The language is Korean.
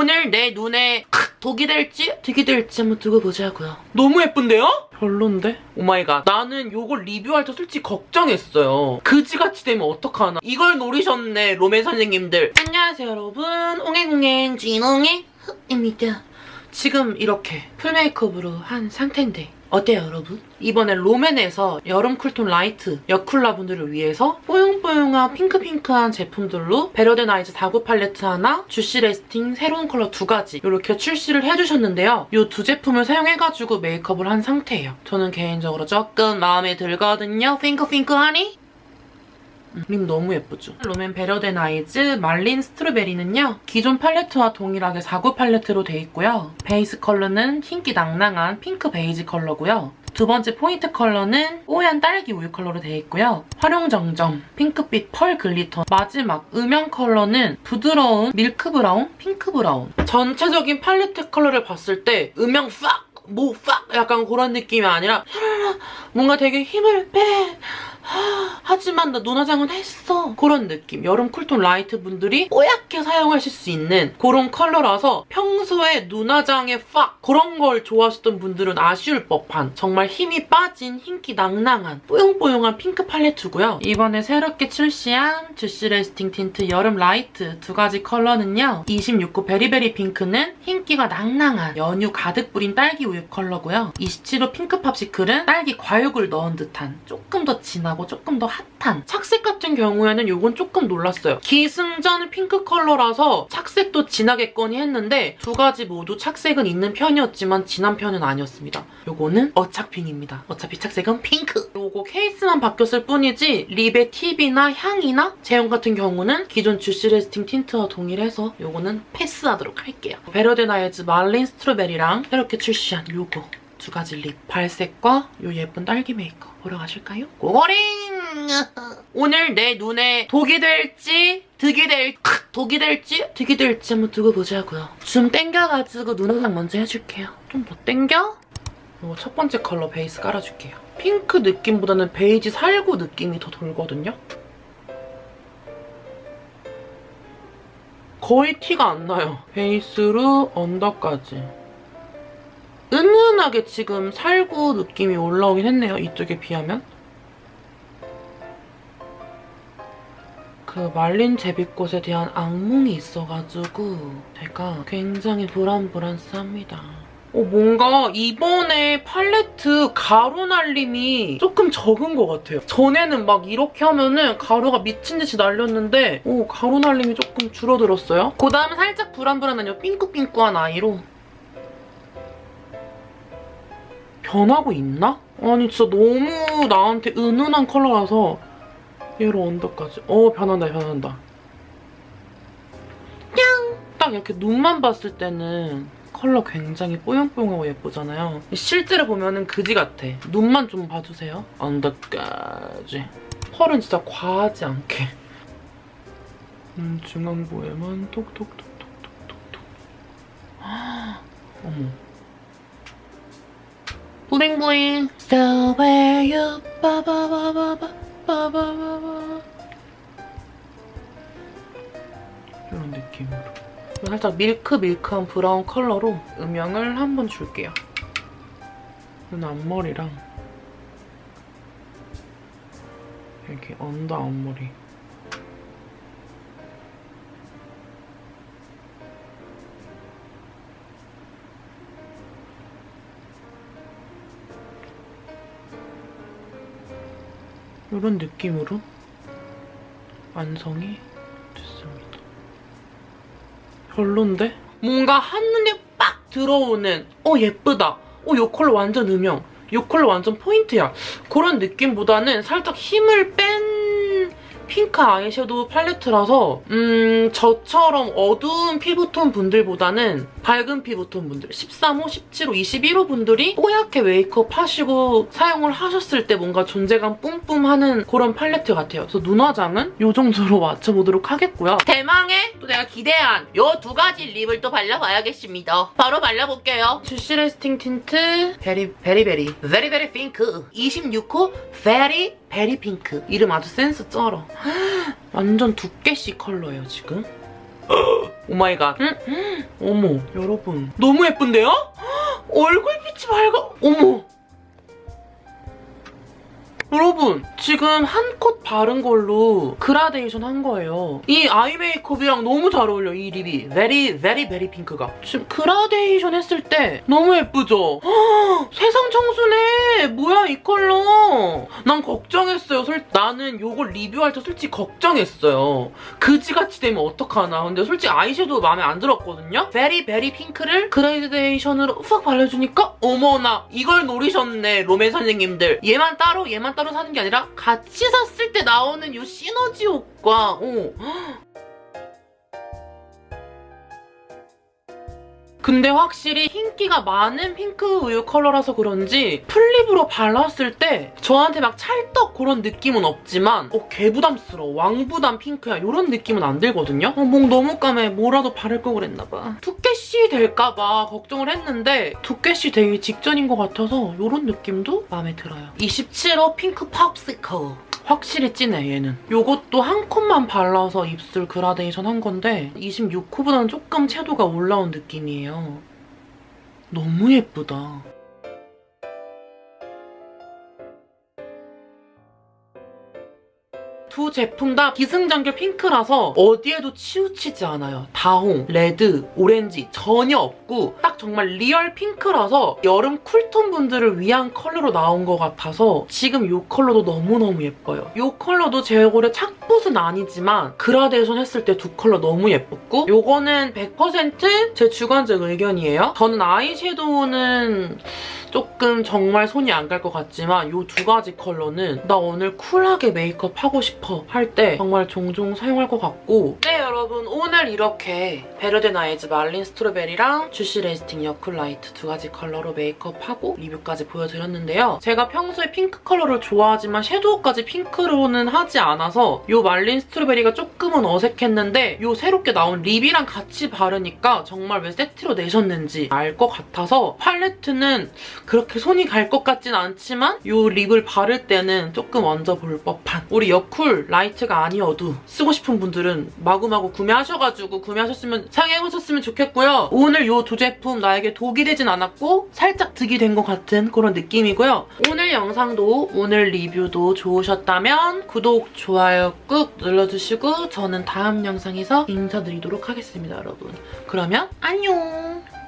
오늘 내 눈에 독이 될지 득이 될지 한번 두고 보자고요. 너무 예쁜데요? 별론데? oh my god. 나는 요걸 리뷰할 때 솔직히 걱정했어요. 그지같이 되면 어떡하나. 이걸 노리셨네, 롬앤 선생님들. 안녕하세요, 여러분. 옹행옹행 진옹행 흑입니다. 지금 이렇게 full 메이크업으로 한 상태인데 어때요 여러분? 이번에 롬앤에서 여름 cool tone light 여쿨라 분들을 위해서 뽀용뽀용한 핑크핑크한 제품들로 Better Than Eyes 사구 팔레트 하나, Juicy Lasting 새로운 컬러 두 가지 이렇게 출시를 해주셨는데요. 이 두 제품을 사용해가지고 메이크업을 한 상태예요. 저는 개인적으로 조금 마음에 들거든요. 핑크핑크하니? 음, lip 너무 예쁘죠? 롬앤 Better Than Eyes 말린 Strawberry는요. 기존 팔레트와 동일하게 4구 팔레트로 돼 있고요. 베이스 컬러는 흰기 낭낭한 핑크 베이지 컬러고요. 두 번째 포인트 컬러는 뽀얀 딸기 우유 컬러로 되어 있고요. 활용정점, 핑크빛 pearl glitter, 마지막 음영 컬러는 부드러운 밀크 브라운, 핑크 브라운. 전체적인 팔레트 컬러를 봤을 때 음영 팍! 뭐 팍! 약간 그런 느낌이 아니라 뭔가 되게 힘을 빼! 하지만 나 눈화장은 했어. 그런 느낌. 여름 cool tone light 분들이 뽀얗게 사용하실 수 있는 그런 컬러라서 평소에 눈화장에 팍 그런 걸 좋아하셨던 분들은 아쉬울 법한 정말 힘이 빠진 흰기 낭낭한 뽀용뽀용한 핑크 팔레트고요. 이번에 새롭게 출시한 Juicy Lasting Tint 여름 light 두 가지 컬러는요. 26호 Very Berry Pink는 흰기가 낭낭한 연유 가득 뿌린 딸기 우유 컬러고요. 27호 Pink Popsicle은 딸기 과육을 넣은 듯한 조금 더 진하고 조금 더 핫한 착색 같은 경우에는 이건 조금 놀랐어요. 기승전 핑크 컬러라서 착색도 진하겠거니 했는데 두 가지 모두 착색은 있는 편이었지만 진한 편은 아니었습니다. 이거는 어착핑입니다. 어차피 착색은 핑크. 이거 케이스만 바뀌었을 뿐이지 lip의 tip이나 향이나 제형 같은 경우는 기존 Juicy Lasting Tint와 동일해서 이거는 패스하도록 할게요. Better Than Eyes 말린 Strawberry랑 이렇게 출시한 이거 두 가지 lip 발색과 이 예쁜 딸기 메이크업 보러 가실까요? go go링! 오늘 내 눈에 독이 될지 득이 될 독이 될지 득이 될지 한번 두고 보자고요. 좀 땡겨가지고 눈 화장 먼저 해줄게요. 좀 더 땡겨? 이거 첫 번째 컬러 베이스 깔아줄게요. 핑크 느낌보다는 베이지 살구 느낌이 더 돌거든요. 거의 티가 안 나요. 베이스로 under까지. 은은하게 지금 살구 느낌이 올라오긴 했네요. 이쪽에 비하면. 그 말린 제비꽃에 대한 악몽이 있어가지고 제가 굉장히 불안불안합니다. 어, 뭔가 이번에 팔레트 가루 날림이 조금 적은 것 같아요. 전에는 막 이렇게 하면은 가루가 미친 듯이 날렸는데 오, 가루 날림이 조금 줄어들었어요. 그 다음에 살짝 불안불안한 이 삥꾸삥꾸한 아이로 변하고 있나? 아니 진짜 너무 나한테 은은한 컬러라서 얘로 언더까지. 어 변한다 변한다. 냥! 딱 이렇게 눈만 봤을 때는 컬러 굉장히 뽀용뽀용하고 예쁘잖아요. 실제로 보면은 그지 같아. 눈만 좀 봐주세요. 언더까지. 펄은 진짜 과하지 않게. 음, 중앙부에만 톡톡톡톡톡톡톡. 어머 블링블링 So where you 바바바바바 바바바바 이런 느낌으로 살짝 밀크 밀크한 브라운 컬러로 음영을 한번 줄게요. 눈 앞머리랑 여기 언더 앞머리 이런 느낌으로 완성이 됐습니다. 별론데? 뭔가 한눈에 빡 들어오는 어 예쁘다. 어이 컬러 완전 음영. 이 컬러 완전 포인트야. 그런 느낌보다는 살짝 힘을 뺀 핑크 아이섀도우 팔레트라서 음 저처럼 어두운 피부톤 분들보다는 밝은 피부톤 분들 13호, 17호, 21호 분들이 뽀얗게 메이크업 하시고 사용을 하셨을 때 뭔가 존재감 뿜뿜하는 그런 팔레트 같아요. 그래서 눈 화장은 이 정도로 맞춰보도록 하겠고요. 대망의 또 내가 기대한 이 두 가지 lip을 또 발라봐야겠습니다. 바로 발라볼게요. Juicy Lasting Tint Very very very very Berry Pink 26호 Very Berry Pink 이름 아주 센스 쩔어. 완전 두께씨 컬러예요 지금. Oh my god. 어머, 여러분. 너무 예쁜데요? 얼굴빛이 밝아. 어머. 여러분 지금 한컷 바른 걸로 그라데이션 한 거예요. 이 eye 메이크업이랑 너무 잘 어울려 이 lip이. Very very Berry Pink가. 지금 그라데이션 했을 때 너무 예쁘죠? 헉, 세상 청순해. 뭐야 이 컬러. 난 걱정했어요. 솔- 나는 요걸 리뷰할 때 솔직히 걱정했어요. 그지같이 되면 어떡하나. 근데 솔직히 아이섀도우 마음에 안 들었거든요? Very Berry Pink를 그라데이션으로 싹 발라주니까 어머나 이걸 노리셨네 롬앤 선생님들. 얘만 따로 얘만 따로 사는 게 아니라 같이 샀을 때 나오는 요 시너지 효과. 어. 근데 확실히 흰기가 많은 핑크 우유 컬러라서 그런지 full lip으로 발랐을 때 저한테 막 찰떡 그런 느낌은 없지만 어, 개부담스러워. 왕부담 핑크야. 이런 느낌은 안 들거든요. 어, 목 너무 까매. 뭐라도 바를 걸 그랬나 봐. 두께씨 될까 봐 걱정을 했는데 두께씨 되기 직전인 것 같아서 이런 느낌도 마음에 들어요. 27호 핑크 Popsicle. 확실히 진해 얘는. 요것도 한 컷만 발라서 입술 그라데이션 한 건데 26호보다는 조금 채도가 올라온 느낌이에요. 너무 예쁘다. 두 제품 다 기승전결 핑크라서 어디에도 치우치지 않아요. 다홍, 레드, 오렌지 전혀 없고 딱 정말 리얼 핑크라서 여름 쿨톤 분들을 위한 컬러로 나온 것 같아서 지금 이 컬러도 너무너무 예뻐요. 이 컬러도 제 얼굴에 착붙은 아니지만 그라데이션 했을 때 두 컬러 너무 예뻤고 이거는 100%제 주관적 의견이에요. 저는 아이섀도우는 조금 정말 손이 안 갈 것 같지만 이 두 가지 컬러는 나 오늘 쿨하게 메이크업 하고 싶어 할 때 정말 종종 사용할 것 같고 네 여러분 오늘 이렇게 Better Than Eyes 말린 Strawberry랑 Juicy Lasting 여쿨 라이트 두 가지 컬러로 메이크업하고 리뷰까지 보여드렸는데요. 제가 평소에 핑크 컬러를 좋아하지만 섀도우까지 핑크로는 하지 않아서 이 말린 Strawberry가 조금은 어색했는데 이 새롭게 나온 립이랑 같이 바르니까 정말 왜 세트로 내셨는지 알 것 같아서 팔레트는 그렇게 손이 갈 것 같진 않지만 이 립을 바를 때는 조금 얹어볼 법한 우리 여쿨 라이트가 아니어도 쓰고 싶은 분들은 마구마구 구매하셔가지고 구매하셨으면 사용해보셨으면 좋겠고요. 오늘 이 두 제품 나에게 독이 되진 않았고 살짝 득이 된 것 같은 그런 느낌이고요. 오늘 영상도 오늘 리뷰도 좋으셨다면 구독, 좋아요 꾹 눌러주시고 저는 다음 영상에서 인사드리도록 하겠습니다, 여러분. 그러면 안녕!